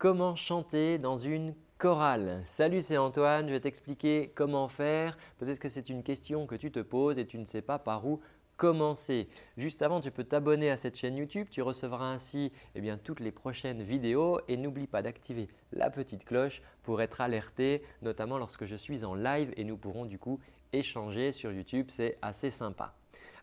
Comment chanter dans une chorale Salut, c'est Antoine. Je vais t'expliquer comment faire. Peut-être que c'est une question que tu te poses et tu ne sais pas par où commencer. Juste avant, tu peux t'abonner à cette chaîne YouTube. Tu recevras ainsi eh bien, toutes les prochaines vidéos et n'oublie pas d'activer la petite cloche pour être alerté, notamment lorsque je suis en live et nous pourrons du coup échanger sur YouTube. C'est assez sympa.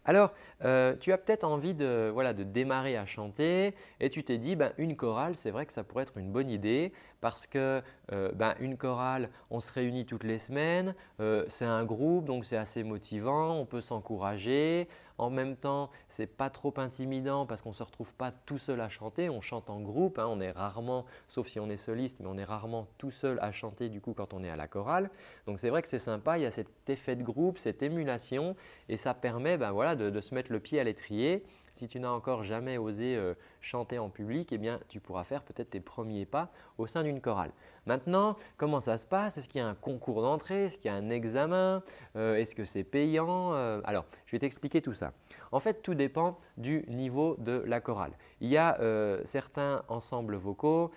Alors, euh, tu as peut-être envie de, démarrer à chanter et tu t'es dit ben, une chorale, c'est vrai que ça pourrait être une bonne idée parce que euh, ben, une chorale, on se réunit toutes les semaines, euh, c'est un groupe donc c'est assez motivant, on peut s'encourager. En même temps, ce n'est pas trop intimidant parce qu'on ne se retrouve pas tout seul à chanter, on chante en groupe, hein. on est rarement, sauf si on est soliste, mais on est rarement tout seul à chanter du coup quand on est à la chorale. Donc c'est vrai que c'est sympa, il y a cet effet de groupe, cette émulation et ça permet ben, voilà, de, se mettre le pied à l'étrier. Si tu n'as encore jamais osé euh, chanter en public, eh bien, tu pourras faire peut-être tes premiers pas au sein d'une chorale. Maintenant, comment ça se passe? Est-ce qu'il y a un concours d'entrée? Est-ce qu'il y a un examen? Euh, Est-ce que c'est payant? Euh, Alors, je vais t'expliquer tout ça. En fait, tout dépend du niveau de la chorale. Il y a certains ensembles vocaux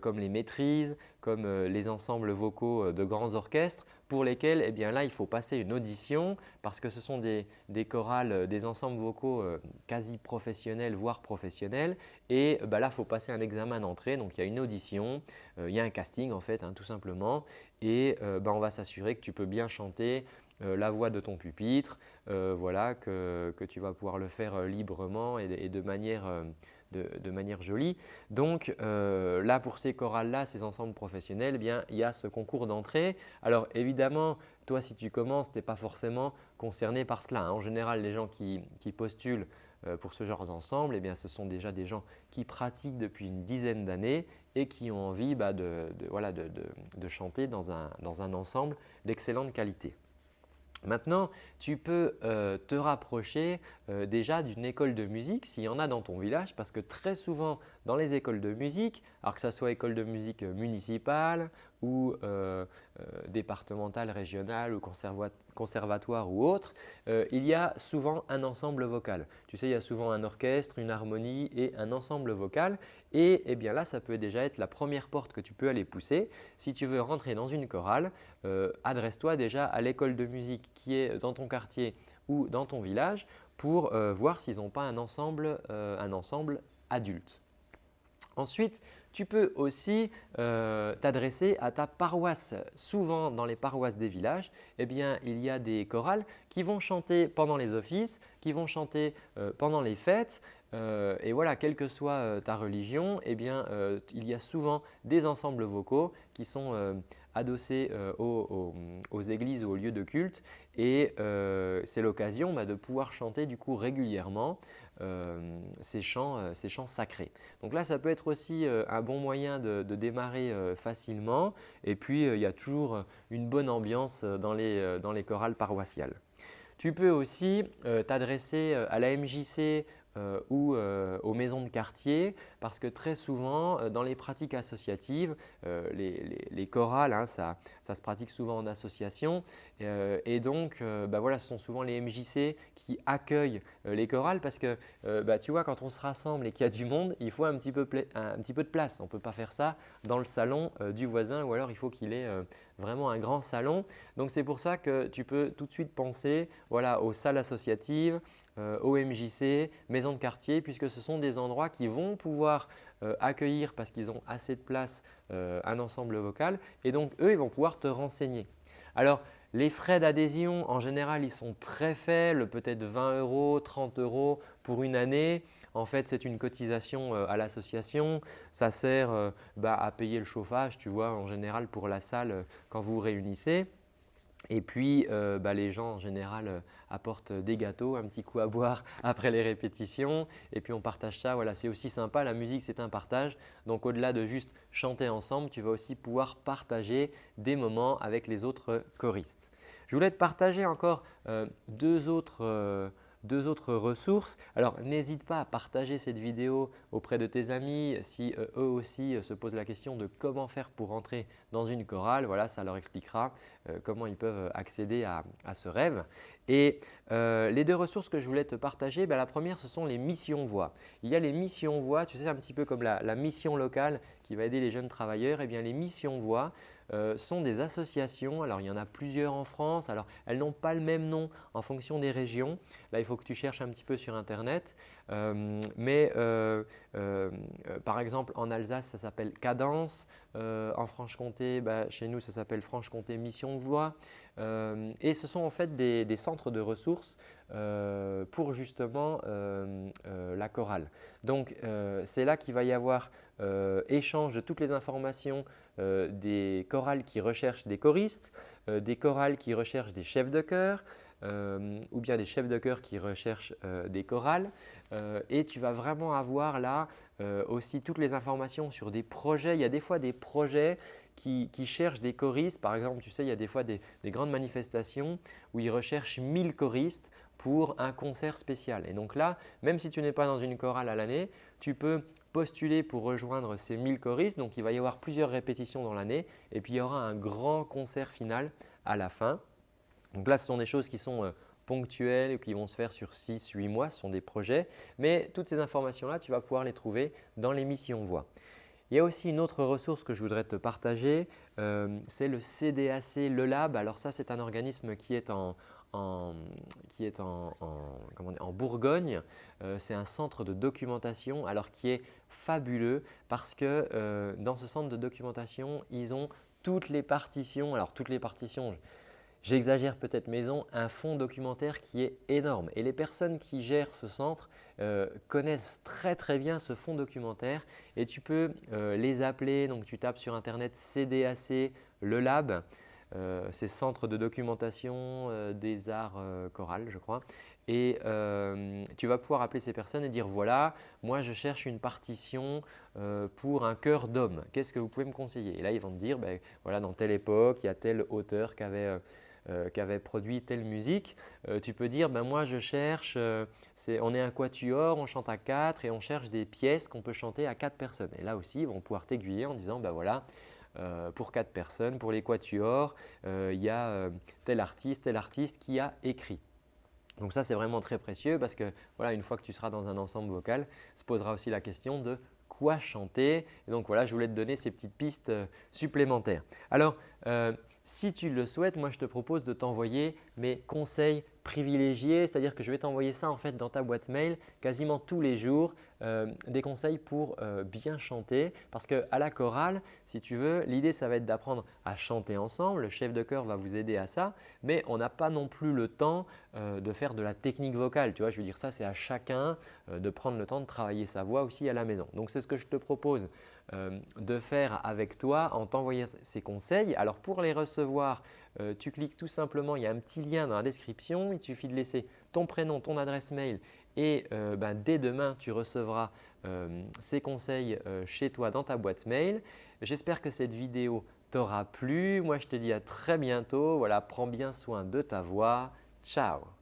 comme les maîtrises, comme les ensembles vocaux de grands orchestres pour lesquels eh bien là, il faut passer une audition parce que ce sont des, chorales, euh, des ensembles vocaux euh, quasi professionnels, voire professionnels. Et bah, là, il faut passer un examen d'entrée. Donc, il y a une audition, euh, il y a un casting en fait, hein, tout simplement. Et bah, on va s'assurer que tu peux bien chanter la voix de ton pupitre, voilà, que, tu vas pouvoir le faire librement et de manière de, manière jolie. Donc euh, là, pour ces chorales-là, ces ensembles professionnels, eh bien, il y a ce concours d'entrée. Alors évidemment, toi, si tu commences, tu n'es pas forcément concerné par cela. Hein. En général, les gens qui, postulent euh, pour ce genre d'ensemble, eh bien, ce sont déjà des gens qui pratiquent depuis une dizaine d'années et qui ont envie bah, de, voilà, de, chanter dans un, dans un ensemble d'excellente qualité. Maintenant, tu peux euh, te rapprocher euh, déjà d'une école de musique s'il y en a dans ton village parce que très souvent dans les écoles de musique, alors que ce soit école de musique municipale ou euh, départementale, régionale ou conservatoire ou autre, il y a souvent un ensemble vocal. Tu sais, il y a souvent un orchestre, une harmonie et un ensemble vocal et eh bien là, ça peut déjà être la première porte que tu peux aller pousser. Si tu veux rentrer dans une chorale, adresse-toi déjà à l'école de musique qui est dans ton quartier ou dans ton village pour euh, voir s'ils n'ont pas un ensemble, euh, un ensemble adulte. Ensuite, tu peux aussi euh, t'adresser à ta paroisse. Souvent, dans les paroisses des villages, eh bien, il y a des chorales qui vont chanter pendant les offices, qui vont chanter pendant les fêtes. et voilà, quelle que soit ta religion, eh bien, il y a souvent des ensembles vocaux qui sont adossés aux, aux, églises ou aux lieux de culte et c'est l'occasion bah, de pouvoir chanter du coup régulièrement euh, ces, chants, euh, ces chants sacrés. Donc là, ça peut être aussi euh, un bon moyen de, démarrer facilement et puis il y a toujours une bonne ambiance dans les, dans les chorales paroissiales. Tu peux aussi t'adresser à la MJC euh, ou euh, aux maisons de quartier parce que très souvent euh, dans les pratiques associatives, les, chorales, hein, ça, se pratique souvent en association et donc bah voilà, ce sont souvent les MJC qui accueillent les chorales parce que bah, tu vois quand on se rassemble et qu'il y a du monde, il faut un petit peu, un petit peu de place. On ne peut pas faire ça dans le salon du voisin ou alors il faut qu'il ait vraiment un grand salon. Donc c'est pour ça que tu peux tout de suite penser voilà, aux salles associatives, euh, OMJC, maisons de quartier, puisque ce sont des endroits qui vont pouvoir euh, accueillir parce qu'ils ont assez de place euh, un ensemble vocal et donc eux, ils vont pouvoir te renseigner. Alors, les frais d'adhésion, en général, ils sont très faibles, peut-être 20 euros, 30 euros pour une année. En fait, c'est une cotisation à l'association. Ça sert bah, à payer le chauffage, tu vois, en général pour la salle quand vous vous réunissez. Et puis, euh, bah, les gens en général euh, apportent des gâteaux, un petit coup à boire après les répétitions et puis on partage ça. Voilà, c'est aussi sympa, la musique c'est un partage. Donc au-delà de juste chanter ensemble, tu vas aussi pouvoir partager des moments avec les autres choristes. Je voulais te partager encore euh, deux autres deux autres ressources. Alors, n'hésite pas à partager cette vidéo auprès de tes amis si eux aussi se posent la question de comment faire pour rentrer dans une chorale. Voilà, ça leur expliquera comment ils peuvent accéder à, ce rêve. Et les deux ressources que je voulais te partager, ben, la première ce sont les missions voix. Il y a les missions voix, tu sais un petit peu comme la, mission locale qui va aider les jeunes travailleurs. Eh bien les missions voix, euh, sont des associations. Alors, il y en a plusieurs en France. Alors, elles n'ont pas le même nom en fonction des régions. Là, il faut que tu cherches un petit peu sur Internet. Euh, mais euh, par exemple, en Alsace, ça s'appelle Cadence. en Franche-Comté, bah, chez nous, ça s'appelle Franche-Comté Mission Voix. Et ce sont en fait des, centres de ressources pour justement la chorale. Donc, c'est là qu'il va y avoir échange de toutes les informations euh, des chorales qui recherchent des choristes, euh, des chorales qui recherchent des chefs de chœur, euh, ou bien des chefs de chœur qui recherchent des chorales. et tu vas vraiment avoir là aussi toutes les informations sur des projets. Il y a des fois des projets qui, cherchent des choristes. Par exemple, tu sais, il y a des fois des, des grandes manifestations où ils recherchent 1000 choristes pour un concert spécial. Et donc là, même si tu n'es pas dans une chorale à l'année, tu peux postuler pour rejoindre ces 1000 choristes. Donc, il va y avoir plusieurs répétitions dans l'année et puis il y aura un grand concert final à la fin. Donc là, ce sont des choses qui sont euh, ponctuelles et qui vont se faire sur 6-8 mois. Ce sont des projets. Mais toutes ces informations-là, tu vas pouvoir les trouver dans l'émission Voix. Il y a aussi une autre ressource que je voudrais te partager, euh, c'est le CDAC Le Lab. Alors ça, c'est un organisme qui est en, qui est en, Bourgogne. Euh, c'est un centre de documentation alors qui est fabuleux parce que dans ce centre de documentation, ils ont toutes les partitions. Alors toutes les partitions, j'exagère peut-être, mais ils ont un fonds documentaire qui est énorme. Et les personnes qui gèrent ce centre euh, connaissent très très bien ce fonds documentaire et tu peux les appeler. Donc tu tapes sur internet CDAC, le lab. Euh, c'est Centre de documentation euh, des arts euh, chorales, je crois. Et tu vas pouvoir appeler ces personnes et dire voilà, moi je cherche une partition pour un chœur d'homme. Qu'est-ce que vous pouvez me conseiller? Et là, ils vont te dire ben, voilà, dans telle époque, il y a tel auteur qui avait, produit telle musique. tu peux dire ben, moi je cherche, on est un quatuor, on chante à quatre et on cherche des pièces qu'on peut chanter à quatre personnes. Et là aussi, ils vont pouvoir t'aiguiller en disant ben voilà, euh, pour quatre personnes. Pour les quatuors, euh, il y a euh, tel artiste, tel artiste qui a écrit. Donc ça, c'est vraiment très précieux parce que voilà, une fois que tu seras dans un ensemble vocal, se posera aussi la question de quoi chanter. Et donc voilà, je voulais te donner ces petites pistes supplémentaires. Alors, si tu le souhaites, moi je te propose de t'envoyer mes conseils privilégiés, c'est-à-dire que je vais t'envoyer ça en fait dans ta boîte mail quasiment tous les jours, euh, des conseils pour euh, bien chanter. Parce qu'à la chorale, si tu veux, l'idée ça va être d'apprendre à chanter ensemble, le chef de chœur va vous aider à ça, mais on n'a pas non plus le temps euh, de faire de la technique vocale, tu vois, je veux dire ça c'est à chacun de prendre le temps de travailler sa voix aussi à la maison. Donc c'est ce que je te propose euh, de faire avec toi en t'envoyant ces conseils. Alors pour les recevoir, euh, tu cliques tout simplement, il y a un petit lien dans la description, il suffit de laisser ton prénom, ton adresse mail et euh, ben, dès demain tu recevras ces conseils chez toi dans ta boîte mail. J'espère que cette vidéo t'aura plu. Moi je te dis à très bientôt. Voilà, prends bien soin de ta voix. Ciao